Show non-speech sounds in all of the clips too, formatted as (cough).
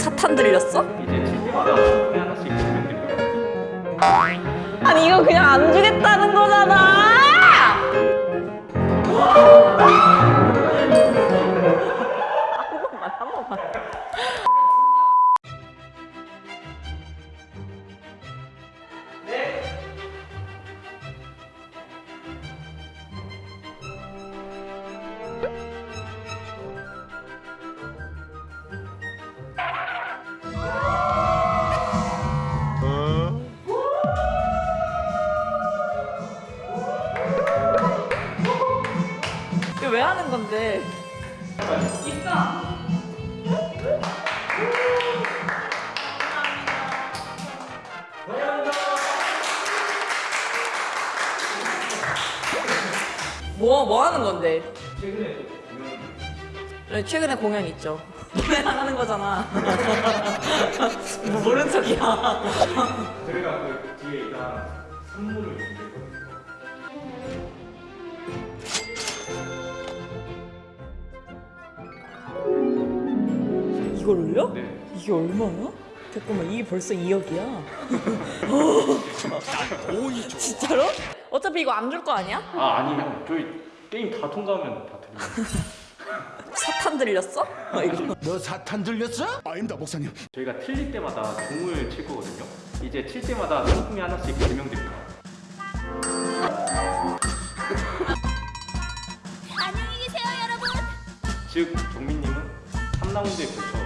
사탄 들렸어? 이제 하나씩. 아니 이거 그냥 안 주겠다는 거잖아. 하는 건데? 입가. 뭐, 뭐 하는 건데? 최근에 또 공연 네, 최근에 공연 있죠. 노래 나가는 거잖아. (laughs) 뭐 모른 척이야. 저희가 그 뒤에 일단 선물을 올려? 네. 이게 얼마야? 잠깐만 이게 벌써 2억이야. (laughs) 진짜로? 어차피 이거 안 줄 거 아니야? 아 아니요. 저희 게임 다 통과하면 다 드립니다. (laughs) 사탄 들렸어? 어, 이거. 너 사탄 들렸어? 아닙니다 목사님 저희가 틀릴 때마다 종을 칠 거거든요. 이제 칠 때마다 상품이 하나씩 증명드립니다. 안녕히 계세요, 여러분. 즉 정민님은 3라운드에 걸쳐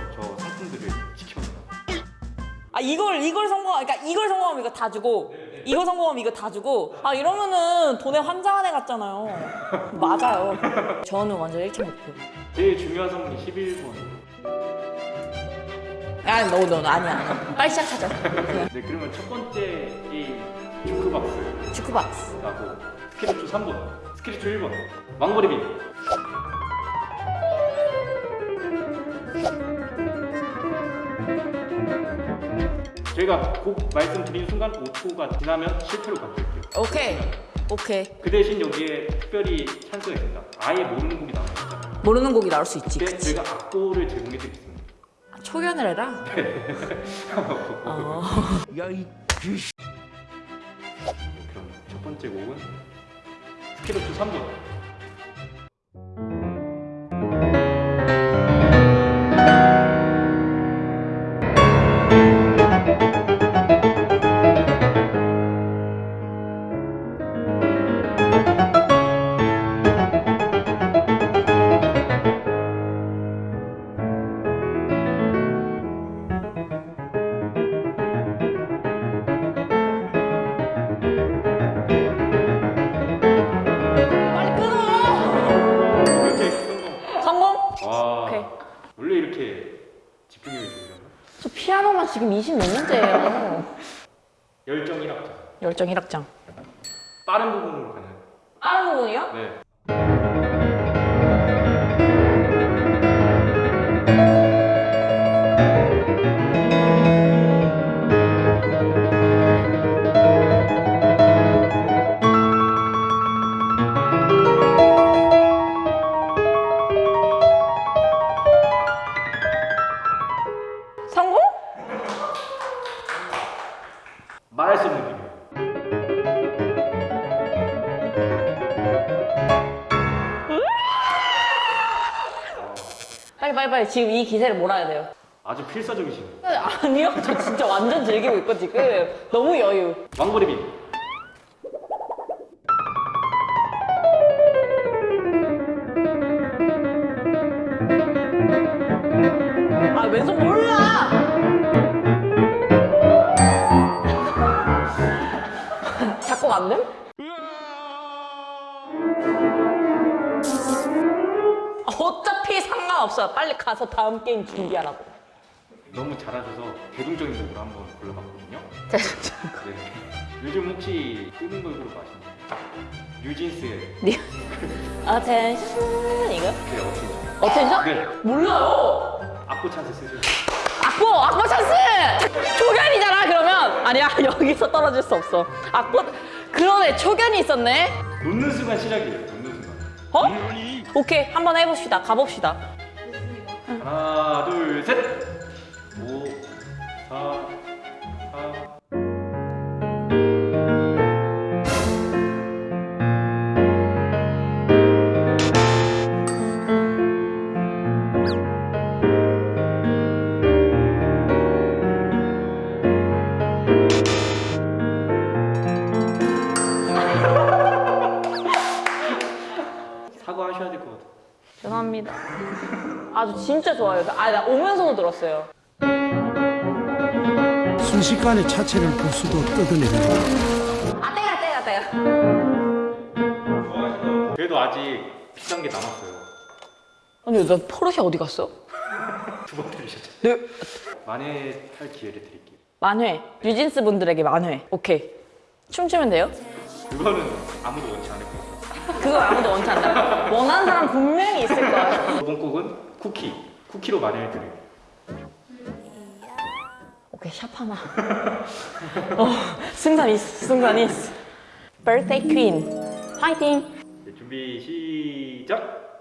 이걸 이걸 성공 그러니까 이걸 성공하면 이거 다 주고 이거 성공하면 이거 다 주고 아 이러면은 돈에 환장한 애 같잖아요. 맞아요. 저는 완전 1차 목표. 제일 중요한 선물이 11번. 아니 너, 너, 너 아니야 아니야. 빨리 시작하자. (laughs) 네 그러면 첫 번째 게임 주크박스 주크박스. 라고 스케치초 3번, 스케치초 1번, 왕거리빔. 저희가 곧 말씀드린 순간 5초가 지나면 실패로 바뀔게요. 오케이 오케이. 그 대신 여기에 특별히 찬스가 있습니다. 아예 모르는 곡이 나와 있잖아요. 모르는 곡이 나올 수 있지. 근데 그치. 저희가 악보를 제공해 드리겠습니다. 초견을 해라. (laughs) 어. 야이 귀신 그럼 첫 번째 곡은 스케치초 3번. 아노만 지금 20 몇 년째예요. 열정 1학점. 열정 1학장. 빠른 부분으로 가는. 다른 부분이요? 네. 빨리 지금 이 기세를 몰아야 돼요. 아주 필사적이시네요. 아니요, 저 진짜 완전 즐기고 있고 지금 너무 여유. 왕거리빔. 아 왼손 몰라. (laughs) 안 됨? 상관없어요. 빨리 가서 다음 게임 준비하라고. 너무 잘하셔서 대중적인 곡으로 한번 골라봤거든요. 네. 요즘 혹시 뜨는 걸그룹 아시나요? 뉴진스의 네. Attention 이거? 그 어떻게 Attention? 네. 몰라요. 악보 찬스 쓰시죠. 악보! 악보 찬스! 초견이잖아 그러면 아니야 (laughs) 여기서 떨어질 수 없어 악보 그러네 초견이 있었네 놓는 순간 시작이에요. 놓는 순간. 어? 오케이 한번 해봅시다 가봅시다 하나, 둘, 셋. 5, 4, 4. 아주 진짜 좋아요. 아, 나 오면서도 들었어요. 순식간에 차체를 부수고 뜯어내는 아, 때가, 때가, 때가. 그래도 아직 비싼 게 남았어요. 아니, 나 포르쉐 어디 갔어? (laughs) 두 번 들으셨죠? 네. 만회 탈 기회를 드릴게요. 만회. 뉴진스 분들에게 만회. 오케이. 춤추면 돼요? 그거는 아무도 원치 않을 거예요. 그거 아무도 원치 않나? 원하는 사람 분명히 있을 거야. 이번 곡은 쿠키. 쿠키로 만회를 드려요. 오케이, 샵 하나. 어, 승산 있어, 승산 있어. Birthday Queen. 화이팅! 네, 준비 시작.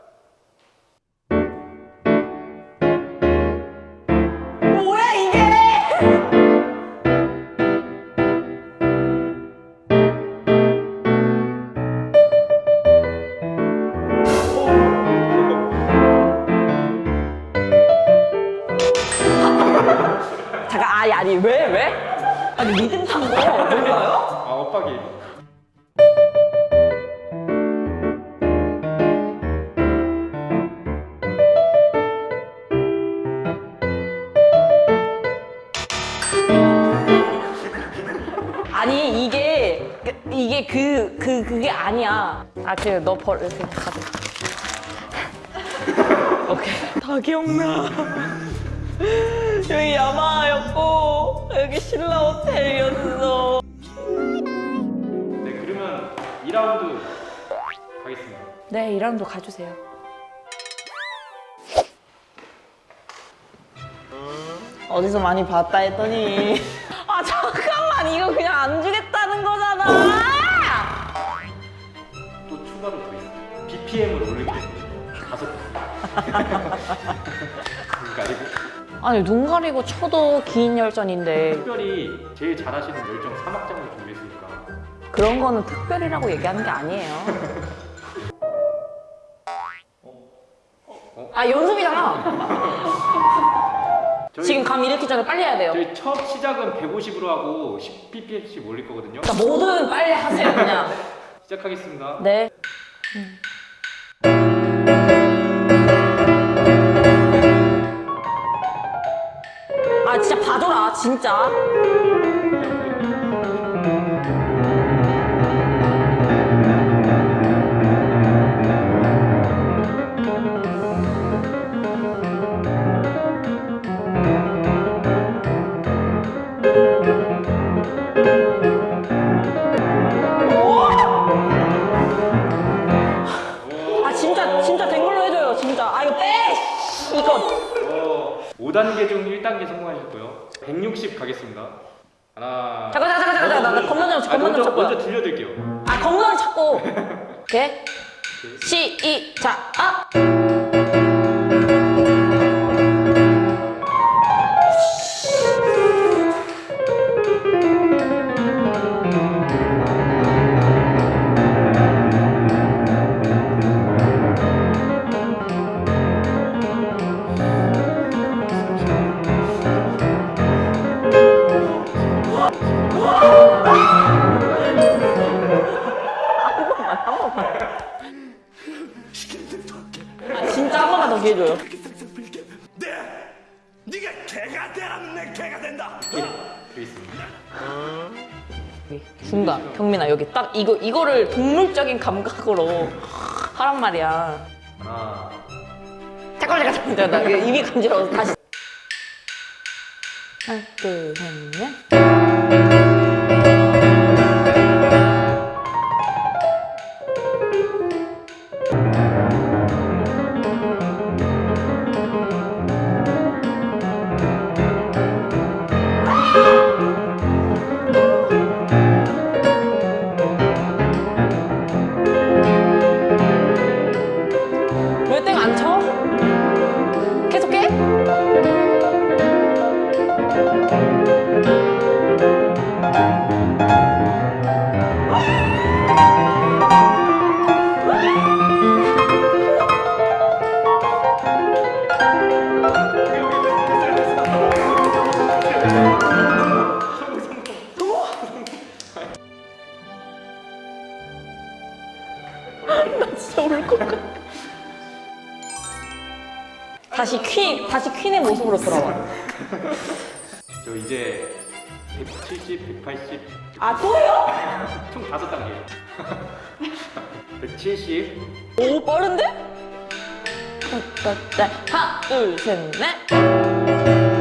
그그 그, 게 아니야. 아 그래 너벌 이렇게 가져. 오케이 다 기억나. 여기 야마였고 여기 신라 호텔이었어. 네 그러면 2라운드 가겠습니다. 네 이랑도 가주세요. 어디서 많이 봤다 했더니 아 잠깐만 이거 그냥 안 주겠다는 거잖아. BPM을 올리게. 다섯. 그러니까 아니고 아니 눈 가리고 쳐도 긴 열전인데 특별히 제일 잘하시는 열정 3악장을 준비했으니까 그런 거는 특별이라고 얘기하는 게 아니에요. 아 연습이잖아. 지금 감 일으키기 전에 빨리 해야 돼요. 저희 첫 시작은 150으로 하고 10ppm씩 올릴 거거든요. 그러니까 뭐든 빨리 하세요 그냥. 시작하겠습니다. 네. 아 진짜. 5단계 중 1단계 성공하셨고요. 160 가겠습니다. 하나. 잠깐 잠깐 잠깐 잠깐 나 건너 좀 먼저, 좀 먼저 찾고. 들려드릴게요. 아 건너를 찾고. (laughs) 오케이. 아. 아 여기 중간 경민아 여기 딱 이거 이거를 동물적인 감각으로 하란 말이야. 하나. 잠깐 잠깐 잠깐 나 입이 간지러워서 다시. 하나 둘셋 넷. Música 170, 오 빠른데? 자, 하나 둘 셋 넷.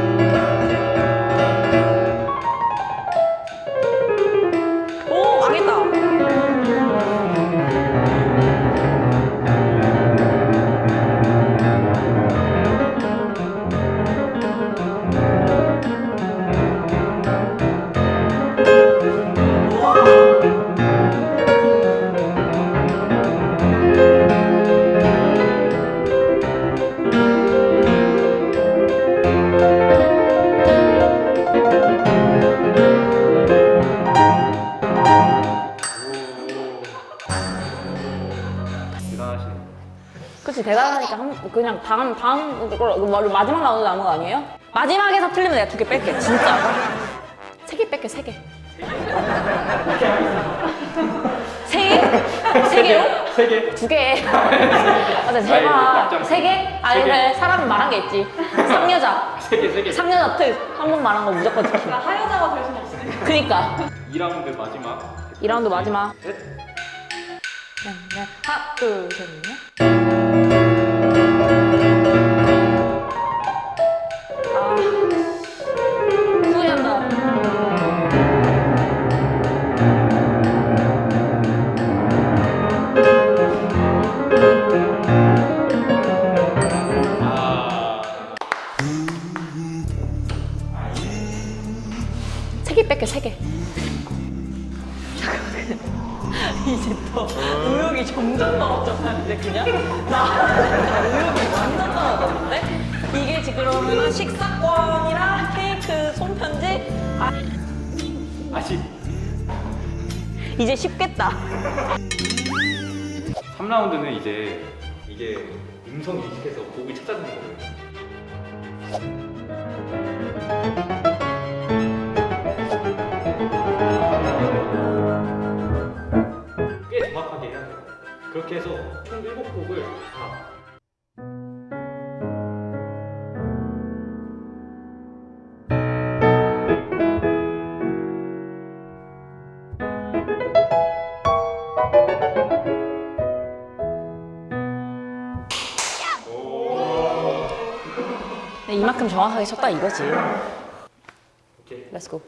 그냥 다음 다음 걸 뭐, 마지막 라운드 남은 거 아니에요? 마지막에서 틀리면 내가 두 개 뺄게 진짜 (laughs) 세 개 뺄게 세개 세 개? 세 개요? 세 개. 두 개. 맞아 제발. 세 개? 아니 세 개. 그래 사람은 말한 게 있지 상여자 세 개, 세 개. 상여자 특 한 번 말한 거 무조건 지키 하여자가 될 순 없으니까. 그니까 2라운드 마지막. 2라운드 마지막 셋. 네, 네. 하나 둘 셋 넷 세개 뺄게 세 개. 이제 또 의욕이 점점 떨어졌는데 그냥 나 의욕이 완전 떨어졌는데 이게 지금 그러면 식사권이랑 케이크 손편지 아 아쉽. 이제 쉽겠다. 3라운드는 이제 이게 음성 인식해서 곡을 찾아주는 거예요. 그렇게 해서 총 7곡을 다 네, 이만큼 정확하게 쳤다 이거지. 오케이. 렛츠고.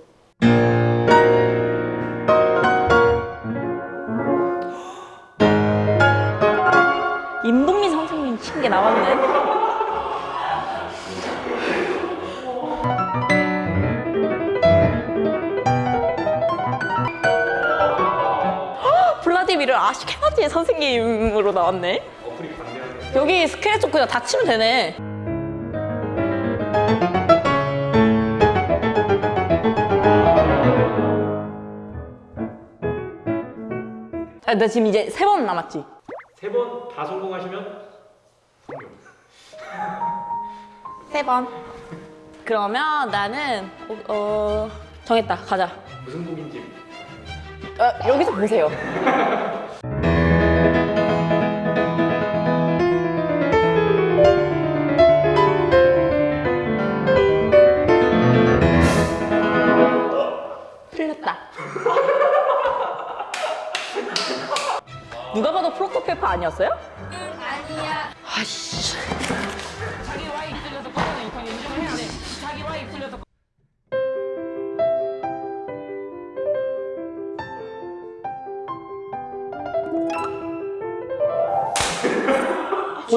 나왔네. 헉, 블라디미르 아시케나지 선생님으로 나왔네. 여기 스크래치 그냥 다 치면 되네. 아, 나 지금 이제 세 번 남았지. 세 번 다 성공하시면 3번. 그러면 나는 어, 정했다. 가자. 무슨 곡인지. 어, 여기서 보세요. 틀렸다. 누가 봐도 프로토페파 아니었어요? 응 아니야. 아씨.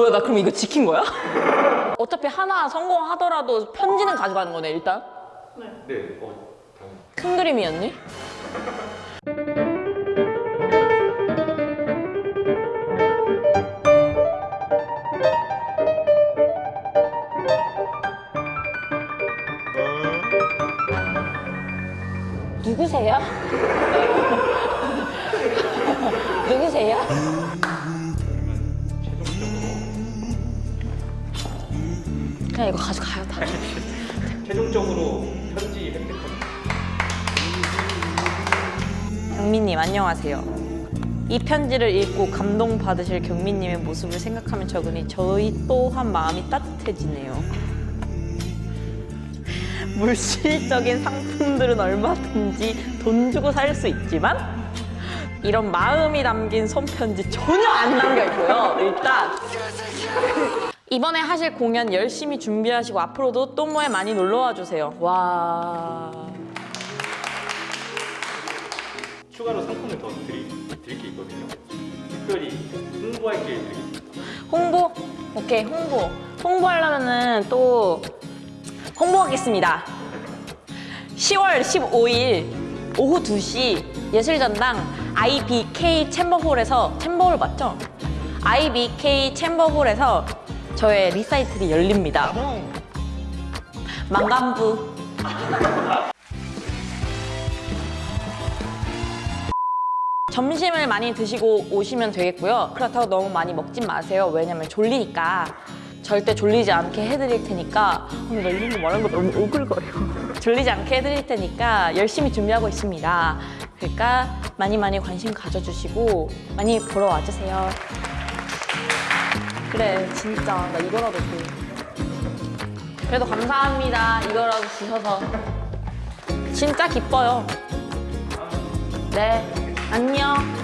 뭐야 나 그럼 이거 지킨 거야? (laughs) 어차피 하나 성공하더라도 편지는 가져가는 거네 일단 네. 어, 다음. 큰 그림이었니? 편지를 읽고 감동받으실 경민님의 모습을 생각하면 적으니 저희 또한 마음이 따뜻해지네요. (laughs) 물질적인 상품들은 얼마든지 돈 주고 살 수 있지만 이런 마음이 담긴 손편지 전혀 안 남겨 있고요. 일단 이번에 하실 공연 열심히 준비하시고 앞으로도 또모에 많이 놀러와 주세요. 와. 추가로 상품을 더 드리, 드릴 게 있거든요. 특별히 홍보할 기회 드리겠습니다. 홍보? 오케이, 홍보. 홍보하려면은 또 홍보하겠습니다. 10월 15일 오후 2시 예술전당 IBK 챔버홀에서 챔버홀 맞죠? IBK 챔버홀에서 저의 리사이틀이 열립니다. 만감부. 점심을 많이 드시고 오시면 되겠고요. 그렇다고 너무 많이 먹진 마세요. 왜냐면 졸리니까. 절대 졸리지 않게 해드릴 테니까. 나 이런 거 말하는 거 너무 오글거려. (laughs) 졸리지 않게 해드릴 테니까 열심히 준비하고 있습니다. 그러니까 많이 많이 관심 가져주시고 많이 보러 와주세요. 그래, 진짜. 나 이거라도 줘. 그래도 감사합니다. 이거라도 주셔서. 진짜 기뻐요. 네, 안녕.